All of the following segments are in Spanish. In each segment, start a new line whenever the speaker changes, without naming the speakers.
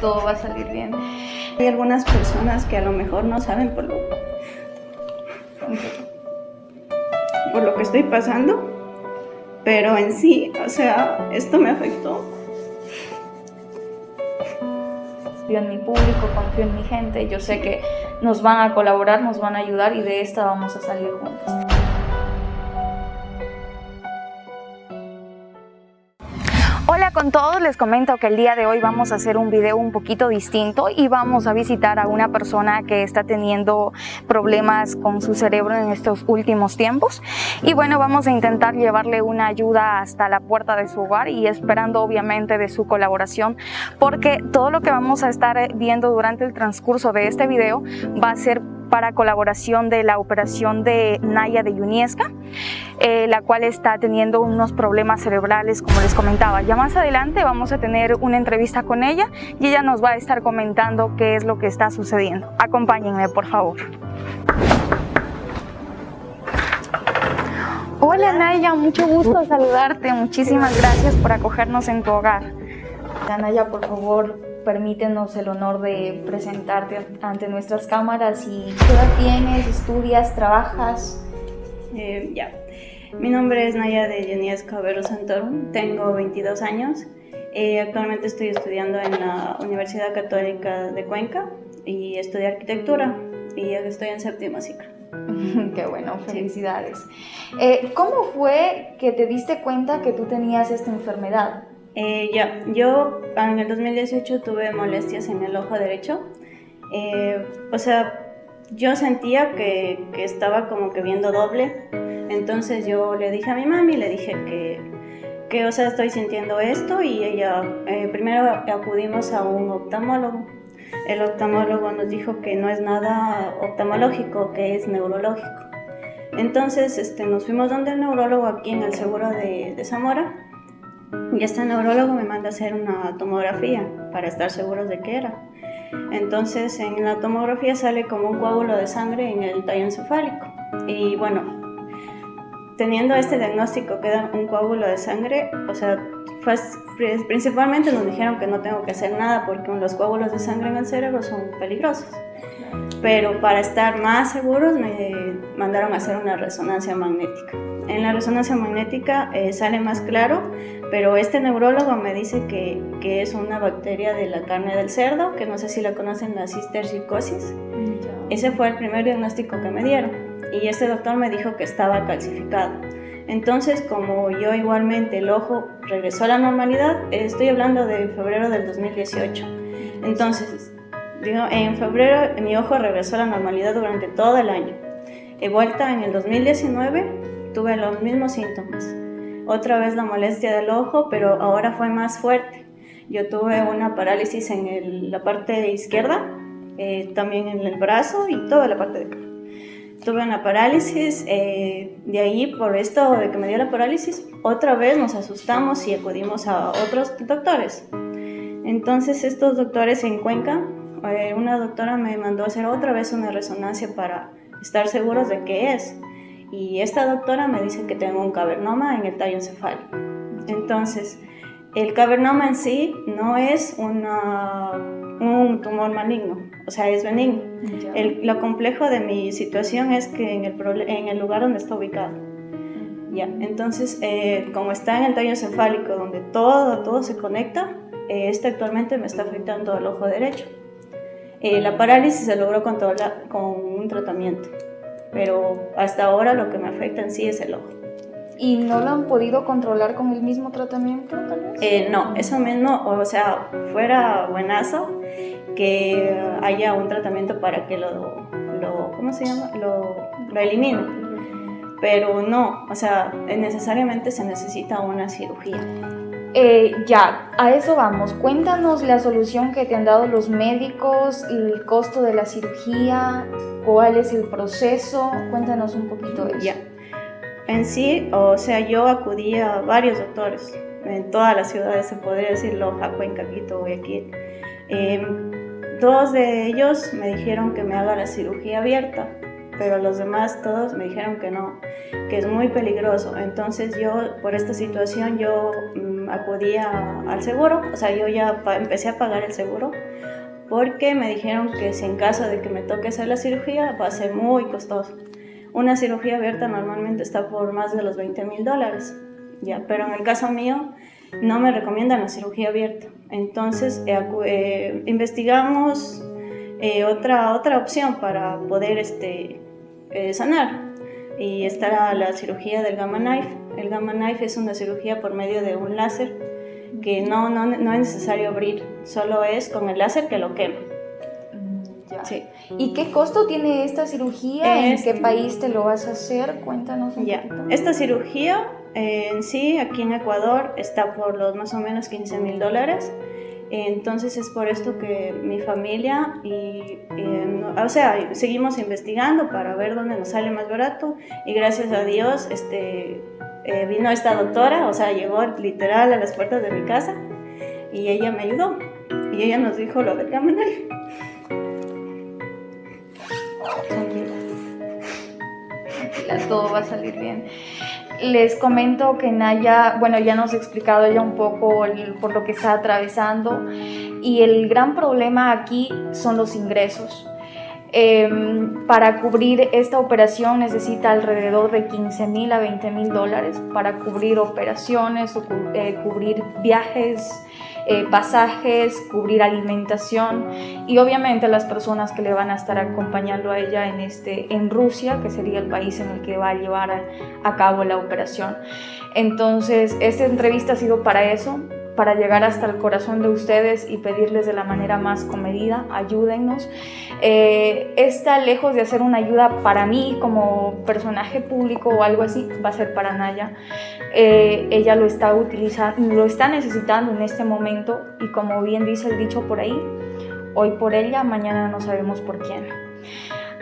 todo va a salir bien.
Hay algunas personas que a lo mejor no saben por lo, por lo que estoy pasando, pero en sí, o sea, esto me afectó.
Confío en mi público, confío en mi gente, yo sé que nos van a colaborar, nos van a ayudar y de esta vamos a salir juntos. Hola con todos, les comento que el día de hoy vamos a hacer un video un poquito distinto y vamos a visitar a una persona que está teniendo problemas con su cerebro en estos últimos tiempos. Y bueno, vamos a intentar llevarle una ayuda hasta la puerta de su hogar y esperando obviamente de su colaboración porque todo lo que vamos a estar viendo durante el transcurso de este video va a ser para colaboración de la operación de Naya de Yuniesca, eh, la cual está teniendo unos problemas cerebrales, como les comentaba. Ya más adelante vamos a tener una entrevista con ella y ella nos va a estar comentando qué es lo que está sucediendo. Acompáñenme, por favor. Hola Naya, mucho gusto saludarte. Muchísimas gracias por acogernos en tu hogar. Naya, por favor, permítenos el honor de presentarte ante nuestras cámaras y qué edad tienes, estudias, trabajas.
Eh, ya, mi nombre es Naya de Yenías Cabero Santoro, tengo 22 años, eh, actualmente estoy estudiando en la Universidad Católica de Cuenca y estudio arquitectura y estoy en séptimo ciclo.
Qué bueno, felicidades. Eh, ¿Cómo fue que te diste cuenta que tú tenías esta enfermedad?
Eh, ya, yo en el 2018 tuve molestias en el ojo derecho. Eh, o sea, yo sentía que, que, estaba como que viendo doble. Entonces yo le dije a mi mami, le dije que, que o sea, estoy sintiendo esto y ella, eh, primero acudimos a un oftalmólogo. El oftalmólogo nos dijo que no es nada oftalmológico, que es neurológico. Entonces este, nos fuimos donde el neurólogo aquí en el seguro de, Zamora y este neurólogo me manda a hacer una tomografía para estar seguros de qué era. Entonces en la tomografía sale como un coágulo de sangre en el tallo encefálico. Y bueno, teniendo este diagnóstico que era un coágulo de sangre, o sea, pues, principalmente nos dijeron que no tengo que hacer nada porque los coágulos de sangre en el cerebro son peligrosos. Pero para estar más seguros me mandaron a hacer una resonancia magnética. En la resonancia magnética eh, sale más claro, pero este neurólogo me dice que, que, es una bacteria de la carne del cerdo, que no sé si la conocen, la cistercicosis. Ese fue el primer diagnóstico que me dieron. Y este doctor me dijo que estaba calcificado. Entonces, como yo igualmente el ojo regresó a la normalidad, estoy hablando de febrero del 2018. Entonces, digo, en febrero mi ojo regresó a la normalidad durante todo el año. He vuelta en el 2019 tuve los mismos síntomas. Otra vez la molestia del ojo, pero ahora fue más fuerte. Yo tuve una parálisis en la parte izquierda, eh, también en el brazo y toda la parte de. Tuve una parálisis, eh, de ahí por esto de que me dio la parálisis, otra vez nos asustamos y acudimos a otros doctores. Entonces estos doctores en Cuenca, eh, una doctora me mandó a hacer otra vez una resonancia para estar seguros de qué es y esta doctora me dice que tengo un cavernoma en el tallo encefálico. Entonces, el cavernoma en sí no es una, un tumor maligno, o sea, es benigno. El, lo complejo de mi situación es que en el, en el lugar donde está ubicado. Ya, entonces, eh, como está en el tallo encefálico, donde todo, todo se conecta, eh, este actualmente me está afectando el ojo derecho. Eh, la parálisis se logró controlar con un tratamiento pero hasta ahora lo que me afecta en sí es el ojo.
¿Y no lo han podido controlar con el mismo tratamiento tal vez?
Eh, no, eso mismo, o sea, fuera buenazo que haya un tratamiento para que lo, lo ¿cómo se llama? Lo, lo elimine. Pero no, o sea, necesariamente se necesita una cirugía.
Eh, ya, a eso vamos. Cuéntanos la solución que te han dado los médicos, el costo de la cirugía, cuál es el proceso. Cuéntanos un poquito de eso.
Ya. En sí, o sea, yo acudí a varios doctores en todas las ciudades, se podría decir Loja, Cuenca, Quito, Guayaquil. Eh, dos de ellos me dijeron que me haga la cirugía abierta pero los demás todos me dijeron que no, que es muy peligroso. Entonces yo, por esta situación, yo mm, acudí al seguro, o sea, yo ya empecé a pagar el seguro porque me dijeron que si en caso de que me toque hacer la cirugía va a ser muy costoso. Una cirugía abierta normalmente está por más de los 20 mil dólares, ya, pero en el caso mío no me recomiendan la cirugía abierta. Entonces eh, eh, investigamos eh, otra, otra opción para poder este, sanar y está la cirugía del Gamma Knife. El Gamma Knife es una cirugía por medio de un láser que no, no, no es necesario abrir, solo es con el láser que lo quema.
Sí. ¿Y qué costo tiene esta cirugía? ¿En qué país te lo vas a hacer? Cuéntanos un
ya. Esta cirugía en sí, aquí en Ecuador, está por los más o menos 15 mil dólares. Entonces es por esto que mi familia y, o sea, seguimos investigando para ver dónde nos sale más barato y gracias a Dios este, eh, vino esta doctora, o sea, llegó literal a las puertas de mi casa y ella me ayudó y ella nos dijo lo del caminar.
todo va a salir bien. Les comento que Naya, bueno, ya nos ha explicado ella un poco por lo que está atravesando y el gran problema aquí son los ingresos. Em, para cubrir esta operación necesita alrededor de 15 mil a 20 mil dólares para cubrir operaciones, o, eh, cubrir viajes, eh, pasajes, cubrir alimentación y obviamente las personas que le van a estar acompañando a ella en, este, en Rusia, que sería el país en el que va a llevar a cabo la operación. Entonces, esta entrevista ha sido para eso, para llegar hasta el corazón de ustedes y pedirles de la manera más comedida, ayúdennos. Eh, esta, lejos de hacer una ayuda para mí como personaje público o algo así, va a ser para Naya. Eh, ella lo está utilizando, lo está necesitando en este momento y como bien dice el dicho por ahí, hoy por ella, mañana no sabemos por quién.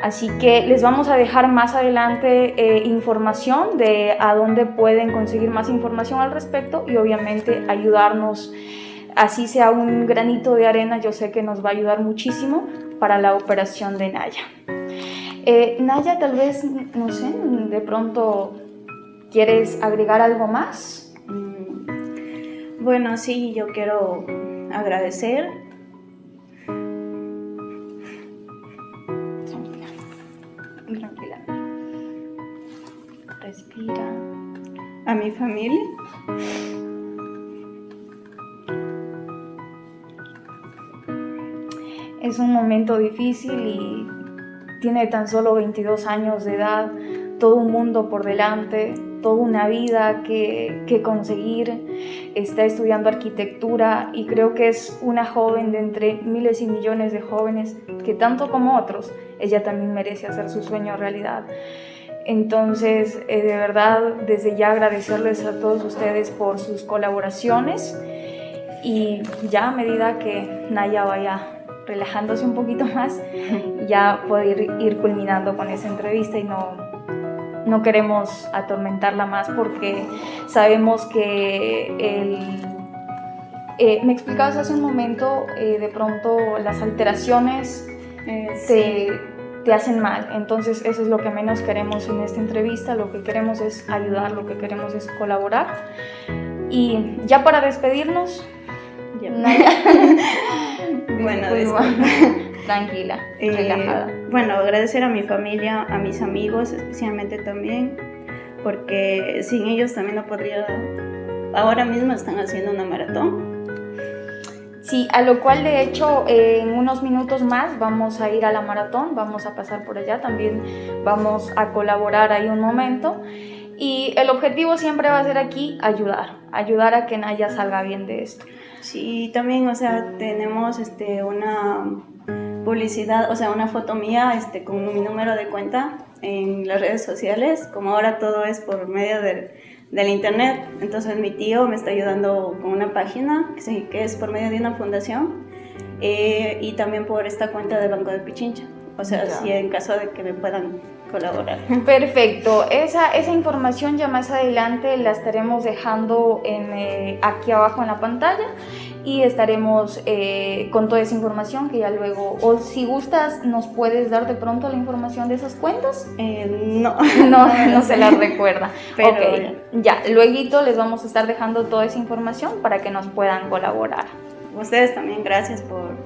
Así que les vamos a dejar más adelante eh, información de a dónde pueden conseguir más información al respecto y obviamente ayudarnos, así sea un granito de arena, yo sé que nos va a ayudar muchísimo para la operación de Naya. Eh, Naya, tal vez, no sé, de pronto quieres agregar algo más.
Bueno, sí, yo quiero agradecer
Respira.
A mi familia.
Es un momento difícil y tiene tan solo 22 años de edad, todo un mundo por delante, toda una vida que, que, conseguir. Está estudiando arquitectura y creo que es una joven de entre miles y millones de jóvenes que tanto como otros, ella también merece hacer su sueño realidad. Entonces, eh, de verdad, desde ya agradecerles a todos ustedes por sus colaboraciones y ya a medida que Naya vaya relajándose un poquito más, ya poder ir culminando con esa entrevista y no, no queremos atormentarla más porque sabemos que el... Eh, me explicabas hace un momento, eh, de pronto las alteraciones se te hacen mal. Entonces eso es lo que menos queremos en esta entrevista, lo que queremos es ayudar, lo que queremos es colaborar. Y ya para despedirnos,
bueno,
tranquila,
eh, relajada. Bueno, agradecer a mi familia, a mis amigos especialmente también, porque sin ellos también no podría, ahora mismo están haciendo una maratón
Sí, a lo cual de hecho en unos minutos más vamos a ir a la maratón, vamos a pasar por allá, también vamos a colaborar ahí un momento. Y el objetivo siempre va a ser aquí ayudar, ayudar a que Naya salga bien de esto.
Sí, también, o sea, tenemos este, una publicidad, o sea, una foto mía este, con mi número de cuenta en las redes sociales, como ahora todo es por medio del del internet. Entonces mi tío me está ayudando con una página que, es por medio de una fundación eh, y también por esta cuenta del Banco de Pichincha. O sea, si en caso de que me puedan colaborar.
Perfecto, esa, esa información ya más adelante la estaremos dejando en, eh, aquí abajo en la pantalla y estaremos eh, con toda esa información que ya luego, o si gustas, nos puedes dar de pronto la información de esas cuentas.
Eh, no.
no, no se las recuerda. Pero ya, luego les vamos a estar dejando toda esa información para que nos puedan colaborar.
Ustedes también, gracias por,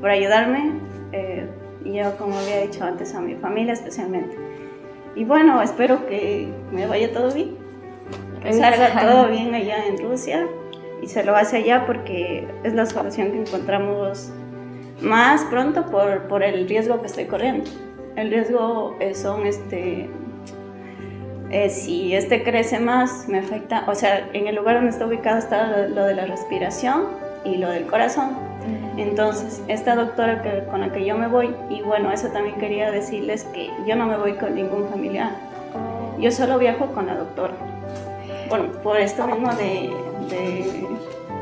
por ayudarme. Eh, yo, como había dicho antes, a mi familia especialmente. Y bueno, espero que me vaya todo bien, que salga todo bien allá en Rusia y se lo hace allá porque es la solución que encontramos más pronto por, por el riesgo que estoy corriendo. El riesgo son este, eh, si este crece más, me afecta, o sea, en el lugar donde está ubicado está lo de la respiración y lo del corazón. Entonces, esta doctora que, con la que yo me voy, y bueno, eso también quería decirles que yo no me voy con ningún familiar. Yo solo viajo con la doctora. Bueno, por esto mismo de...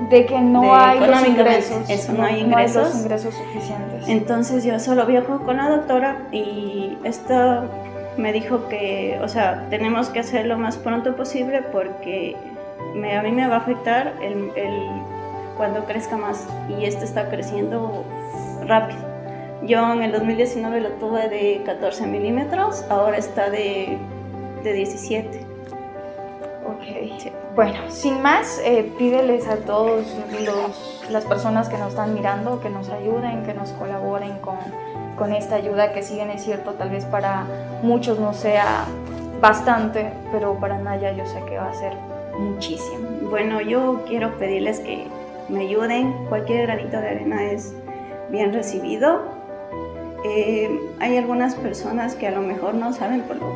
de, que no hay los
ingresos. Eso, no, hay ingresos.
ingresos suficientes.
Entonces yo solo viajo con la doctora y esto me dijo que, o sea, tenemos que hacer lo más pronto posible porque me, a mí me va a afectar el, el cuando crezca más y este está creciendo rápido. Yo en el 2019 lo tuve de 14 milímetros, ahora está de, de 17.
Ok, bueno, sin más, eh, pídeles a todos los, las personas que nos están mirando que nos ayuden, que nos colaboren con, con esta ayuda que si bien es cierto, tal vez para muchos no sea bastante, pero para Naya yo sé que va a ser muchísimo.
Bueno, yo quiero pedirles que me ayuden. Cualquier granito de arena es bien recibido. Eh, hay algunas personas que a lo mejor no saben por lo,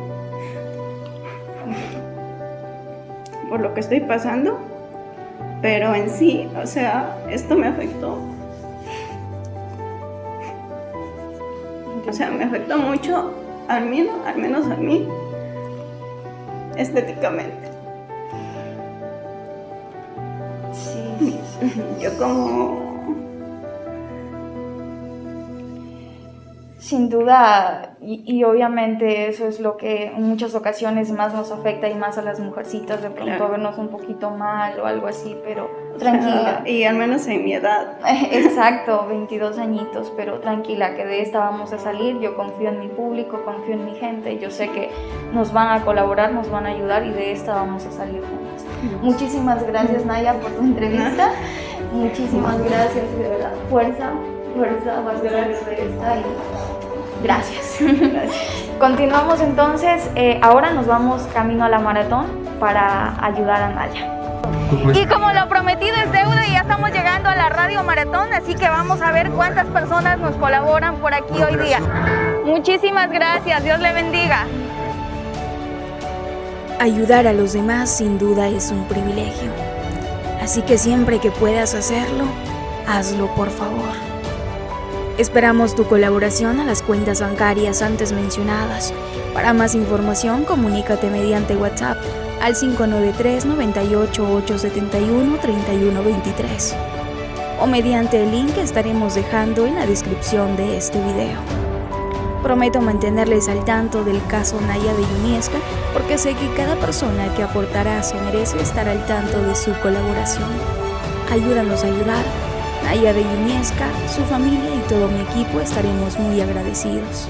por lo que estoy pasando, pero en sí, o sea, esto me afectó. O sea, me afectó mucho, al menos, al menos a mí, estéticamente. Yo como...
Sin duda, y, obviamente eso es lo que en muchas ocasiones más nos afecta y más a las mujercitas, de pronto vernos un poquito mal o algo así, pero tranquila.
y al menos en mi edad.
Exacto, 22 añitos, pero tranquila, que de esta vamos a salir, yo confío en mi público, confío en mi gente, yo sé que nos van a colaborar, nos van a ayudar y de esta vamos a salir juntas. Muchísimas gracias Naya por tu entrevista. Muchísimas gracias, de verdad. Fuerza, fuerza, más gracias de esta y gracias. Continuamos entonces, eh, ahora nos vamos camino a la maratón para ayudar a Naya. Y como lo prometido es deuda, ya estamos llegando a la radio maratón, así que vamos a ver cuántas personas nos colaboran por aquí hoy día. Muchísimas gracias, Dios le bendiga.
Ayudar a los demás sin duda es un privilegio, así que siempre que puedas hacerlo, hazlo por favor. Esperamos tu colaboración a las cuentas bancarias antes mencionadas. Para más información, comunícate mediante WhatsApp al 593 98 871 3123 o mediante el link que estaremos dejando en la descripción de este video. Prometo mantenerles al tanto del caso Naya de Yuniesca porque sé que cada persona que aportará se merece estar al tanto de su colaboración. Ayúdanos a ayudar. Naya de Yuniesca, su familia y todo mi equipo estaremos muy agradecidos.